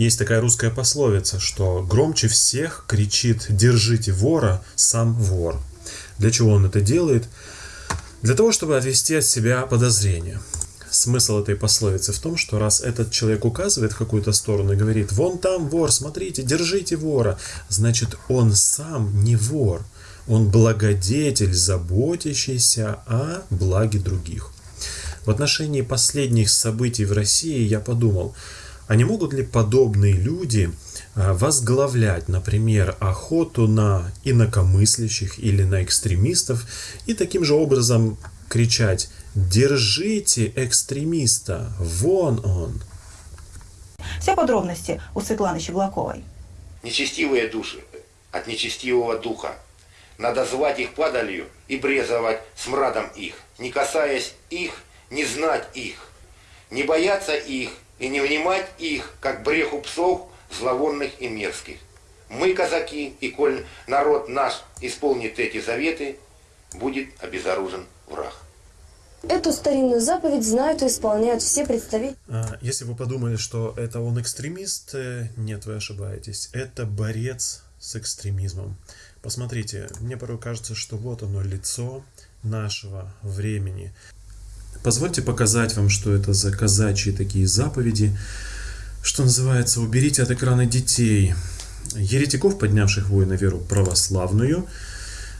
Есть такая русская пословица, что громче всех кричит «держите вора» сам вор. Для чего он это делает? Для того, чтобы отвести от себя подозрения. Смысл этой пословицы в том, что раз этот человек указывает в какую-то сторону и говорит «вон там вор, смотрите, держите вора», значит он сам не вор, он благодетель, заботящийся о благе других. В отношении последних событий в России я подумал – а не могут ли подобные люди а, возглавлять, например, охоту на инакомыслящих или на экстремистов и таким же образом кричать «Держите экстремиста! Вон он!» Все подробности у Светланы Щеглаковой. Нечестивые души от нечестивого духа. Надо звать их падалью и брезовать смрадом их, не касаясь их, не знать их, не бояться их, и не внимать их, как бреху псов зловонных и мерзких. Мы, казаки, и коль народ наш исполнит эти заветы, будет обезоружен враг. Эту старинную заповедь знают и исполняют все представители. А, если вы подумали, что это он экстремист, э, нет, вы ошибаетесь. Это борец с экстремизмом. Посмотрите, мне порой кажется, что вот оно лицо нашего времени. Позвольте показать вам, что это за казачьи такие заповеди, что называется «Уберите от экрана детей». Еретиков, поднявших вой на веру православную,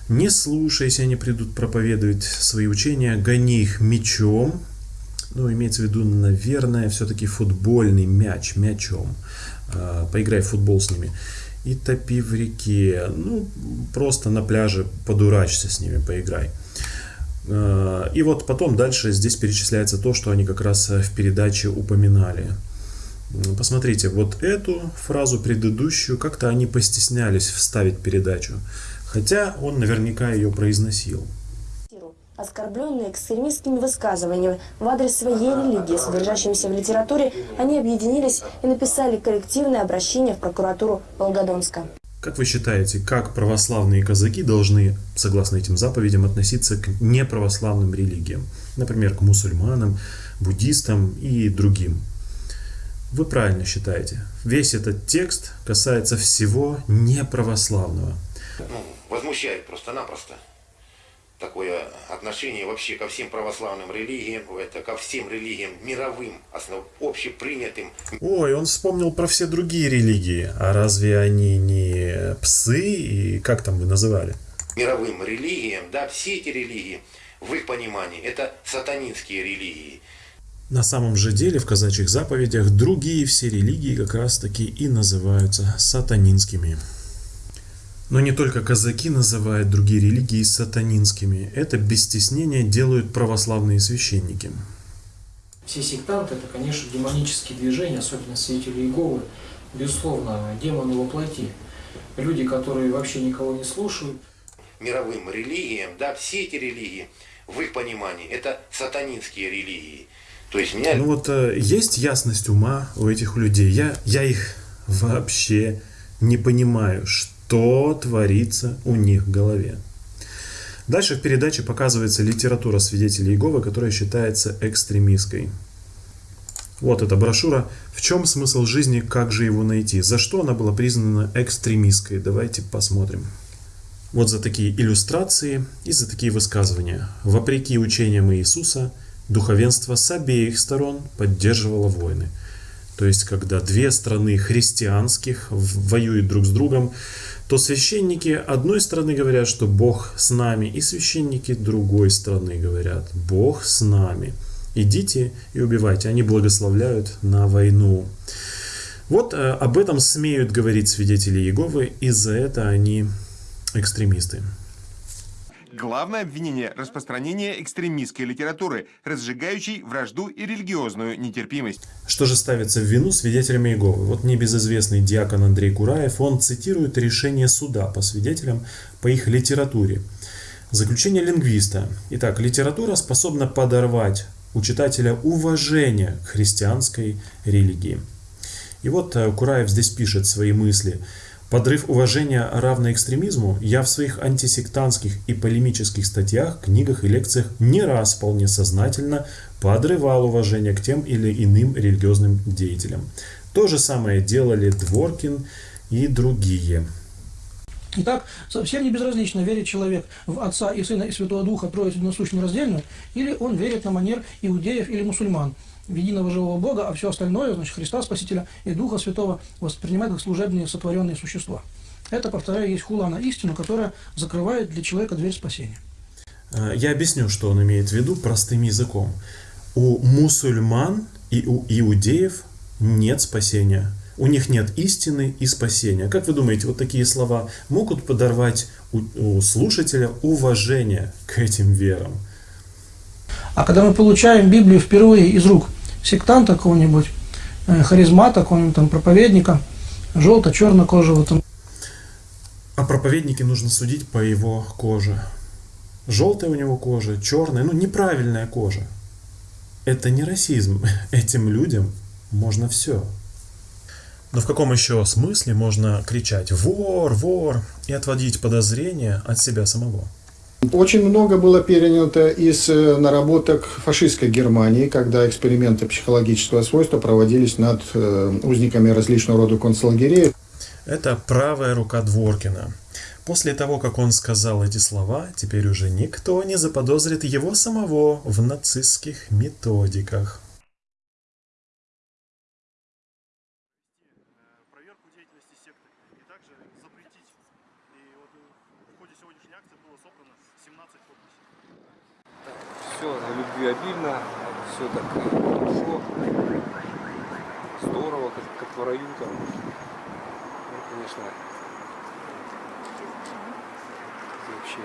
не слушай, они придут проповедовать свои учения, гони их мечом, ну, имеется в виду, наверное, все-таки футбольный мяч, мячом. А, поиграй в футбол с ними. И топи в реке. Ну, просто на пляже подурачься с ними, поиграй. Э, и вот потом дальше здесь перечисляется то, что они как раз э, в передаче упоминали. Посмотрите, вот эту фразу предыдущую как-то они постеснялись вставить передачу, хотя он наверняка ее произносил. Оскорбленные экстремистскими высказываниями в адрес своей религии, содержащимися в литературе, они объединились и написали коллективное обращение в прокуратуру Волгодонска. Как вы считаете, как православные казаки должны, согласно этим заповедям, относиться к неправославным религиям? Например, к мусульманам, буддистам и другим. Вы правильно считаете. Весь этот текст касается всего неправославного. Ну, возмущает просто-напросто такое отношение вообще ко всем православным религиям, это ко всем религиям мировым, основ, общепринятым. Ой, он вспомнил про все другие религии. А разве они не псы и как там вы называли? Мировым религиям, да, все эти религии, в их понимании, это сатанинские религии. На самом же деле в казачьих заповедях другие все религии как раз таки и называются сатанинскими. Но не только казаки называют другие религии сатанинскими. Это без стеснения делают православные священники. Все сектанты – это, конечно, демонические движения, особенно свидетели Иеговы. Безусловно, демоны воплоти. Люди, которые вообще никого не слушают. Мировым религиям, да, все эти религии, в их понимании, это сатанинские религии. То есть меня... Ну вот э, есть ясность ума у этих людей. Я, я их вообще не понимаю, что что творится у них в голове. Дальше в передаче показывается литература свидетелей Иеговы, которая считается экстремистской. Вот эта брошюра. В чем смысл жизни, как же его найти? За что она была признана экстремистской? Давайте посмотрим. Вот за такие иллюстрации и за такие высказывания. Вопреки учениям Иисуса, духовенство с обеих сторон поддерживало войны. То есть, когда две страны христианских воюют друг с другом, то священники одной страны говорят, что Бог с нами, и священники другой страны говорят, Бог с нами. Идите и убивайте. Они благословляют на войну. Вот э, об этом смеют говорить свидетели Иеговы, и за это они экстремисты. Главное обвинение – распространение экстремистской литературы, разжигающей вражду и религиозную нетерпимость. Что же ставится в вину свидетелями Иеговы? Вот небезызвестный диакон Андрей Кураев, он цитирует решение суда по свидетелям по их литературе. Заключение лингвиста. Итак, литература способна подорвать у читателя уважение к христианской религии. И вот э, Кураев здесь пишет свои мысли – Подрыв уважения равно экстремизму я в своих антисектантских и полемических статьях, книгах и лекциях не раз вполне сознательно подрывал уважение к тем или иным религиозным деятелям. То же самое делали Дворкин и другие. Итак, совсем не безразлично, верит человек в Отца и Сына и Святого Духа, Троицу Единосущную раздельную, или он верит на манер иудеев или мусульман, единого живого Бога, а все остальное, значит, Христа Спасителя и Духа Святого воспринимает как служебные сотворенные существа. Это, повторяю, есть хула на истину, которая закрывает для человека дверь спасения. Э, Я объясню, что он имеет в виду простым языком. У мусульман и у иудеев нет спасения. У них нет истины и спасения. Как вы думаете, вот такие слова могут подорвать у, у слушателя уважение к этим верам? А когда мы получаем Библию впервые из рук сектанта какого-нибудь, э, харизмата, какого-нибудь там проповедника, желто-черно-кожего, там, О проповеднике нужно судить по его коже. Желтая у него кожа, черная, ну неправильная кожа. Это не расизм. Этим людям можно все. Но в каком еще смысле можно кричать «вор, вор» и отводить подозрения от себя самого? Очень много было перенято из э, наработок фашистской Германии, когда эксперименты психологического свойства проводились над э, узниками различного рода концлагерей. Это правая рука Дворкина. После того, как он сказал эти слова, теперь уже никто не заподозрит его самого в нацистских методиках. проверку деятельности секты и также запретить. Вот в ходе сегодняшней акции было собрано 17 подписей. Все на любви обильно, все так хорошо, здорово, как, как в раю там. Ну, конечно, вообще